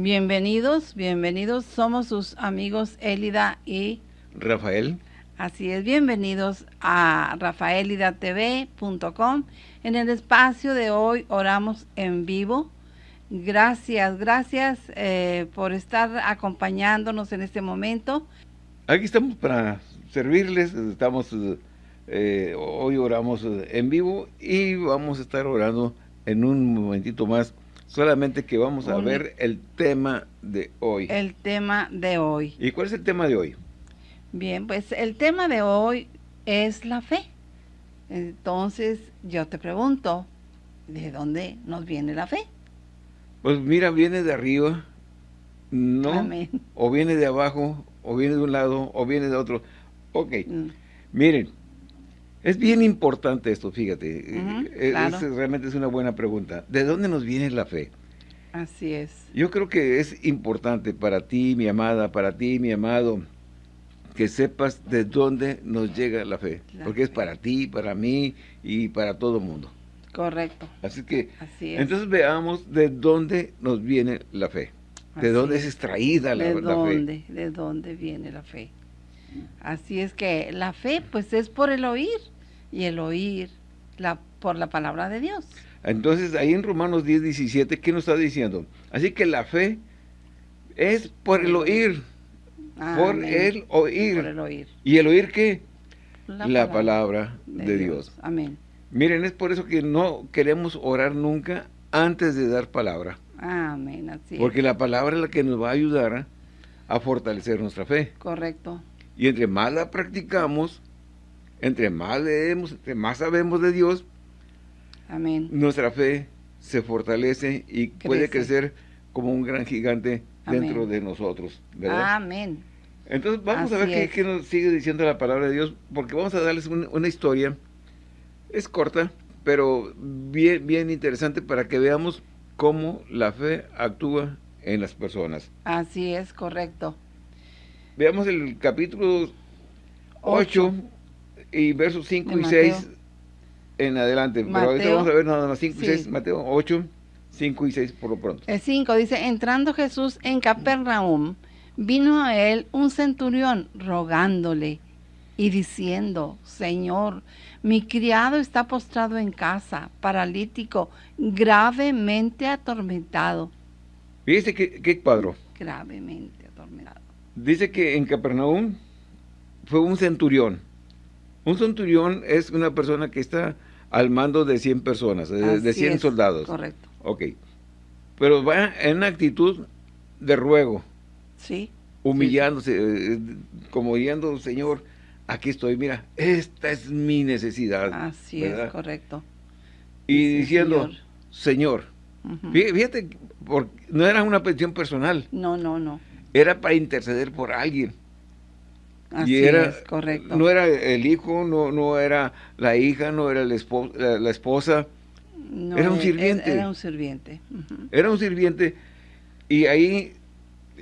Bienvenidos, bienvenidos. Somos sus amigos Elida y Rafael. Así es, bienvenidos a rafaelidatv.com. En el espacio de hoy oramos en vivo. Gracias, gracias eh, por estar acompañándonos en este momento. Aquí estamos para servirles, estamos, eh, hoy oramos en vivo y vamos a estar orando en un momentito más, solamente que vamos a ver el tema de hoy. El tema de hoy. ¿Y cuál es el tema de hoy? Bien, pues el tema de hoy es la fe. Entonces yo te pregunto, ¿de dónde nos viene la fe? Pues mira, viene de arriba, ¿no? O viene de abajo, o viene de un lado, o viene de otro. Ok, mm. miren, es bien importante esto, fíjate. Eh, realmente es una buena pregunta. ¿De dónde nos viene la fe? Así es. Yo creo que es importante para ti, mi amada, para ti, mi amado, que sepas de dónde nos llega la fe. porque es para ti, para mí y para todo el mundo. Correcto. Así que, entonces veamos de dónde nos viene la fe. De dónde es, extraída la, ¿De dónde, fe. De dónde viene la fe. Así es que la fe, pues, es por el oír. Y el oír la, por la palabra de Dios. Entonces, ahí en Romanos 10, 17, ¿qué nos está diciendo? Así que la fe es por el oír por el oír. ¿Y el oír qué? La, palabra, de, Dios. Amén. Miren, es por eso que no queremos orar nunca antes de dar palabra. Amén, así Porque la palabra es la que nos va a ayudar a fortalecer nuestra fe. Correcto. Y entre más la practicamos, entre más leemos, entre más sabemos de Dios, Amén. nuestra fe se fortalece y puede crecer como un gran gigante dentro de nosotros. ¿verdad? Amén. Entonces vamos a ver qué, nos sigue diciendo la palabra de Dios, porque vamos a darles una historia. Es corta, pero bien, bien interesante para que veamos cómo la fe actúa en las personas. Así es, correcto. Veamos el capítulo 8, y versos 5 y 6 en adelante. pero ahorita vamos a ver nada más 5 y 6, Mateo 8, 5 y 6 por lo pronto. El 5 dice, entrando Jesús en Capernaum, vino a él un centurión rogándole y diciendo, Señor, mi criado está postrado en casa, paralítico, gravemente atormentado. Fíjese qué, qué cuadro. Gravemente atormentado. Dice que en Capernaum fue un centurión. Un centurión es una persona que está al mando de 100 personas, de, 100 soldados. Correcto. Ok. Pero va en una actitud de ruego. Sí. Humillándose, eh, como diciendo, Señor, aquí estoy, mira, esta es mi necesidad. Así es, correcto. Y diciendo, Señor, fíjate, no era una petición personal. No, no, no. Era para interceder por alguien. Así es, correcto. No era el hijo, no, no era la hija, no era la, esposa. era un sirviente. Era un sirviente. Era un sirviente. Y ahí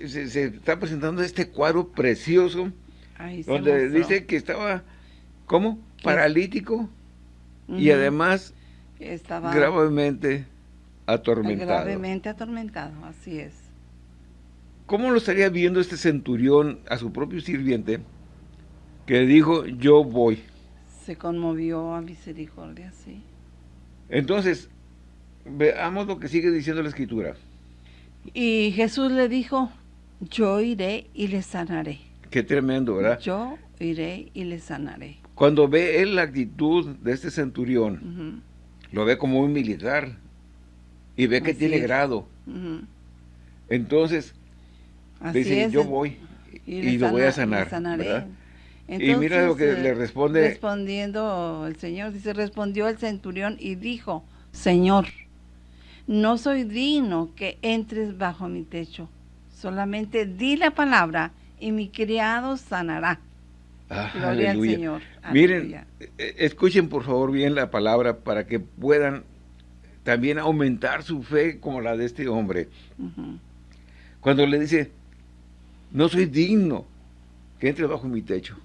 se, está presentando este cuadro precioso donde dice que estaba, ¿cómo? Paralítico y además estaba gravemente atormentado. Gravemente atormentado, así es. ¿Cómo lo estaría viendo este centurión a su propio sirviente que dijo, yo voy? Se conmovió a misericordia, sí. Entonces, veamos lo que sigue diciendo la Escritura. Y Jesús le dijo, yo iré y le sanaré. Qué tremendo, ¿verdad? Yo iré y le sanaré. Cuando ve él la actitud de este centurión, lo ve como un militar y ve que tiene grado. Entonces, dice, yo voy y, lo voy a sanar. y mira lo que le responde. Respondiendo el Señor, dice, respondió el centurión y dijo, Señor, no soy digno que entres bajo mi techo. Solamente di la palabra y mi criado sanará. Ah, Gloria al Señor. Miren, eh, escuchen por favor bien la palabra para que puedan también aumentar su fe como la de este hombre. Cuando le dice, no soy digno que entre bajo mi techo.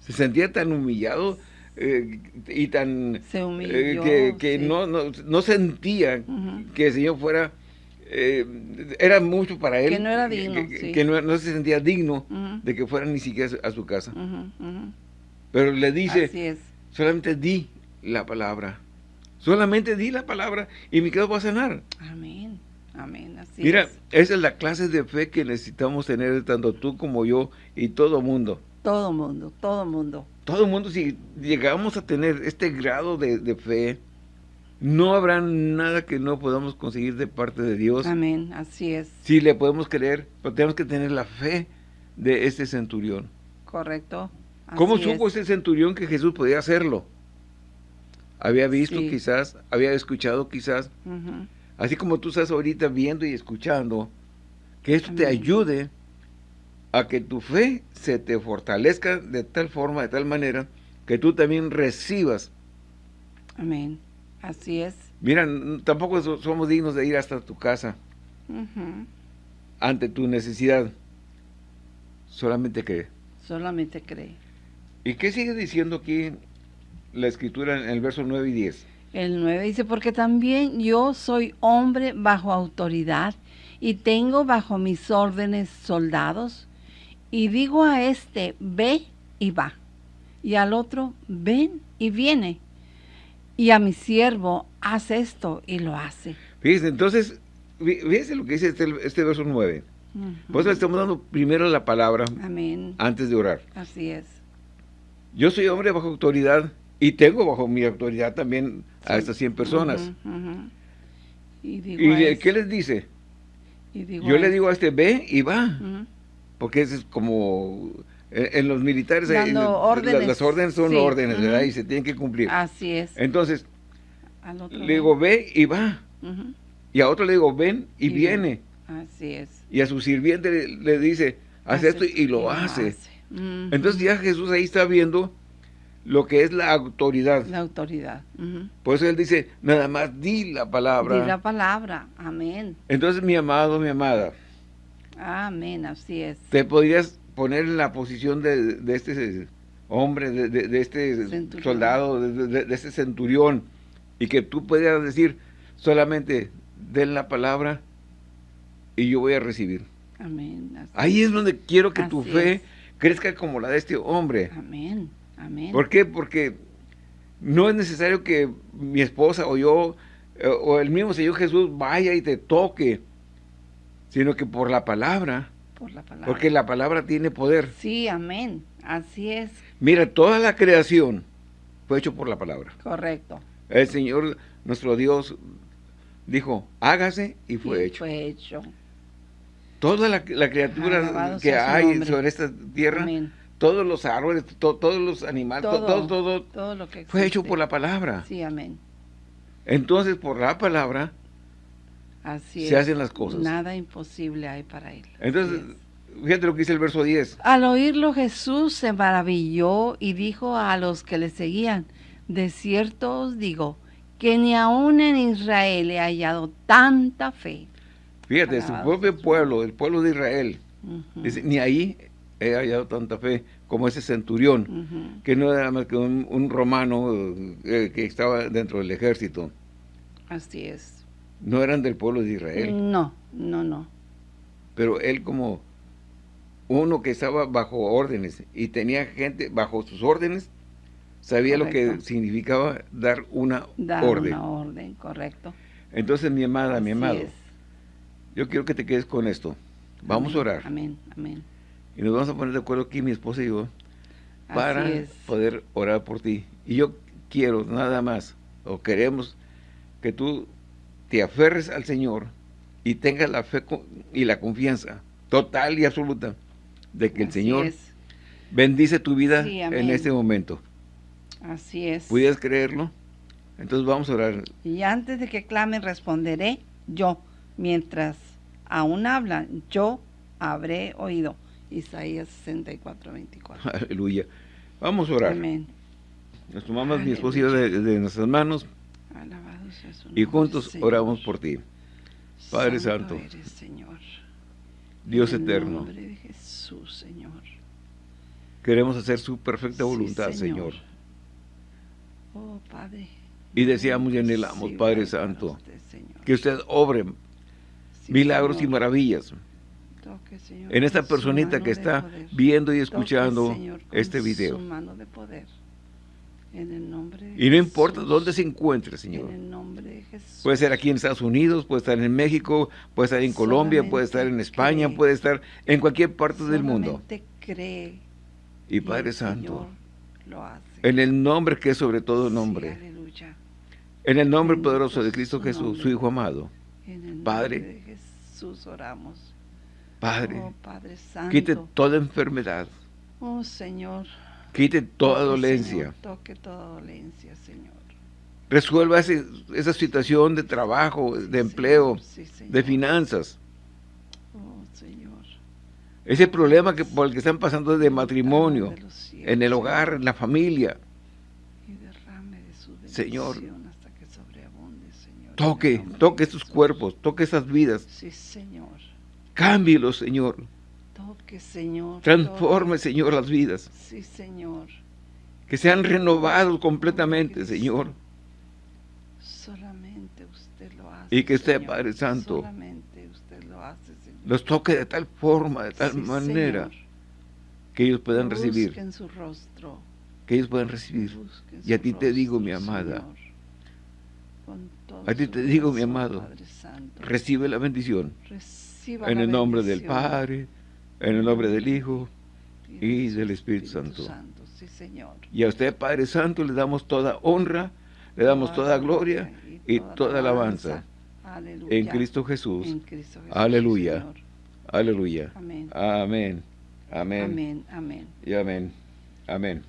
Se sentía tan humillado eh, y tan... Se humilló, eh, que, no, no, sentía que el Señor fuera eh, era mucho para él. Que no era digno, Que, no, se sentía digno de que fuera ni siquiera a su casa. Pero le dice, solamente di la palabra. Solamente di la palabra y mi quedo va a sanar. Amén. Amén. Así Mira, esa es la clase de fe que necesitamos tener tanto tú como yo y todo mundo. Todo mundo, todo mundo. Todo mundo, si llegamos a tener este grado de, fe, no habrá nada que no podamos conseguir de parte de Dios. Amén, así es. Si le podemos creer, pero tenemos que tener la fe de este centurión. Correcto. ¿Cómo supo ese centurión que Jesús podía hacerlo? Había visto quizás, había escuchado quizás. Así como tú estás ahorita viendo y escuchando, que esto te ayude a que tu fe se te fortalezca de tal forma, de tal manera, que tú también recibas. Amén. Así es. Mira, tampoco somos dignos de ir hasta tu casa ante tu necesidad. Solamente cree. Solamente cree. ¿Y qué sigue diciendo aquí la escritura en el verso 9 y 10? El 9 dice, porque también yo soy hombre bajo autoridad y tengo bajo mis órdenes soldados y digo a este, ve y va, y al otro, ven y viene, y a mi siervo, haz esto y lo hace. Fíjese, entonces, fíjese lo que dice este, este verso 9. Pues le estamos dando primero la palabra Amén. antes de orar. Así es. Yo soy hombre bajo autoridad y tengo bajo mi autoridad también a estas 100 personas. ¿Y, qué les dice? Yo le digo a este, ve y va. Porque es como en, los militares órdenes. las órdenes son órdenes, ¿verdad? Y se tienen que cumplir. Así es. Entonces, le digo, ve y va. Y a otro le digo, ven y, viene. Así es. Y a su sirviente le, dice, haz esto y lo hace. Entonces ya Jesús ahí está viendo lo que es la autoridad. La autoridad. Por eso él dice, nada más di la palabra. Di la palabra, amén. Entonces, mi amado, mi amada. Amén, así es. Te podrías poner en la posición de, este hombre, de, este soldado, de, este centurión, y que tú pudieras decir, solamente den la palabra y yo voy a recibir. Amén. Ahí es donde quiero que tu fe crezca como la de este hombre. Amén. Amén. ¿Por qué? Porque no es necesario que mi esposa o yo eh, o el mismo Señor Jesús vaya y te toque, sino que por la palabra. Por la palabra. Porque la palabra tiene poder. Sí, amén. Así es. Mira, toda la creación fue hecho por la palabra. Correcto. El Señor, nuestro Dios, dijo, hágase y fue hecho. Fue hecho. Toda la, criatura que hay sobre esta tierra todos los árboles, todos los animales, todo, todo, todo, lo que fue hecho por la palabra. Sí, amén. Entonces, por la palabra, Así se hacen las cosas. Nada imposible hay para él. Entonces, fíjate lo que dice el verso 10. Al oírlo Jesús se maravilló y dijo a los que le seguían, de cierto os digo, que ni aún en Israel he hallado tanta fe. Fíjate, su propio pueblo, el pueblo de Israel, dice, ni ahí he hallado tanta fe como ese centurión, que no era más que un, romano eh, que estaba dentro del ejército. Así es. No eran del pueblo de Israel. No, no, no. Pero él como uno que estaba bajo órdenes y tenía gente bajo sus órdenes, sabía lo que significaba dar una dar orden. una orden, correcto. Entonces, mi amada, mi amado, yo quiero que te quedes con esto. Vamos a orar. Amén, amén. Y nos vamos a poner de acuerdo aquí, mi esposa y yo, para poder orar por ti. Y yo quiero nada más, o queremos, que tú te aferres al Señor y tengas la fe y la confianza total y absoluta de que el Señor bendice tu vida en este momento. Así es. ¿Pudieras creerlo? Entonces vamos a orar. Y antes de que clamen, responderé yo. Mientras aún hablan, yo habré oído. Isaías 64, 24. Aleluya. Vamos a orar. Amén. Nos tomamos mi esposa de, nuestras manos y juntos oramos por ti. Padre Santo, Señor. Dios eterno, nombre de Jesús, Señor. queremos hacer su perfecta voluntad, Señor. Oh, Padre. Y deseamos y anhelamos, Padre Santo, que usted obre milagros y maravillas. En esta personita que está viendo y escuchando este video. y no importa dónde se encuentre, Señor. Puede ser aquí en Estados Unidos, puede estar en México, puede estar en Colombia, puede estar en España, puede estar en cualquier parte del mundo. y Padre Santo, en el nombre que es sobre todo nombre, en el nombre poderoso de Cristo Jesús, su Hijo amado, Padre, Jesús oramos. Padre, oh, quite toda enfermedad. Oh, Señor. Quite toda dolencia. toque toda dolencia, Señor. Resuelva esa situación de trabajo, de empleo, de finanzas. Oh, Señor. Ese problema que, por el que están pasando de matrimonio, en el hogar, en la familia. Señor, toque, toque estos cuerpos, toque esas vidas. Sí, Señor. Cámbielos, Señor. Toque, Señor. Transforme, Señor, las vidas. Sí, Señor. Que sean renovados completamente, Señor. Solamente usted lo hace, Y que usted, Padre Santo, solamente usted lo hace, Señor. los toque de tal forma, de tal manera, que ellos puedan recibir. Su rostro. Que ellos puedan recibir. Y a ti te digo, mi amada, a ti te digo, mi amado, recibe la bendición en el nombre del Padre, en el nombre del Hijo y del Espíritu Santo. Y a usted, Padre Santo, le damos toda honra, le damos toda gloria y toda alabanza en Cristo Jesús. Aleluya. Aleluya. Amén. Amén. Amén. Amén. Y amén. Amén.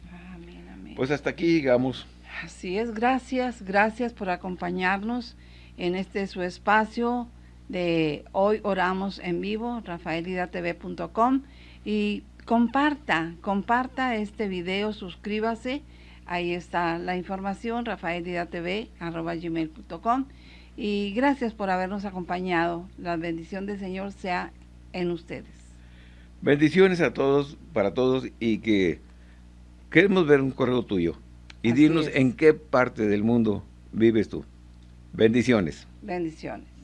Pues hasta aquí llegamos. Así es, gracias, gracias por acompañarnos en este su espacio de Hoy Oramos en Vivo, rafaelidatv.com y comparta, comparta este video, suscríbase, ahí está la información, rafaelidatv.com y gracias por habernos acompañado, la bendición del Señor sea en ustedes. Bendiciones a todos, para todos y que queremos ver un correo tuyo. Y dinos en qué parte del mundo vives tú. Bendiciones. Bendiciones.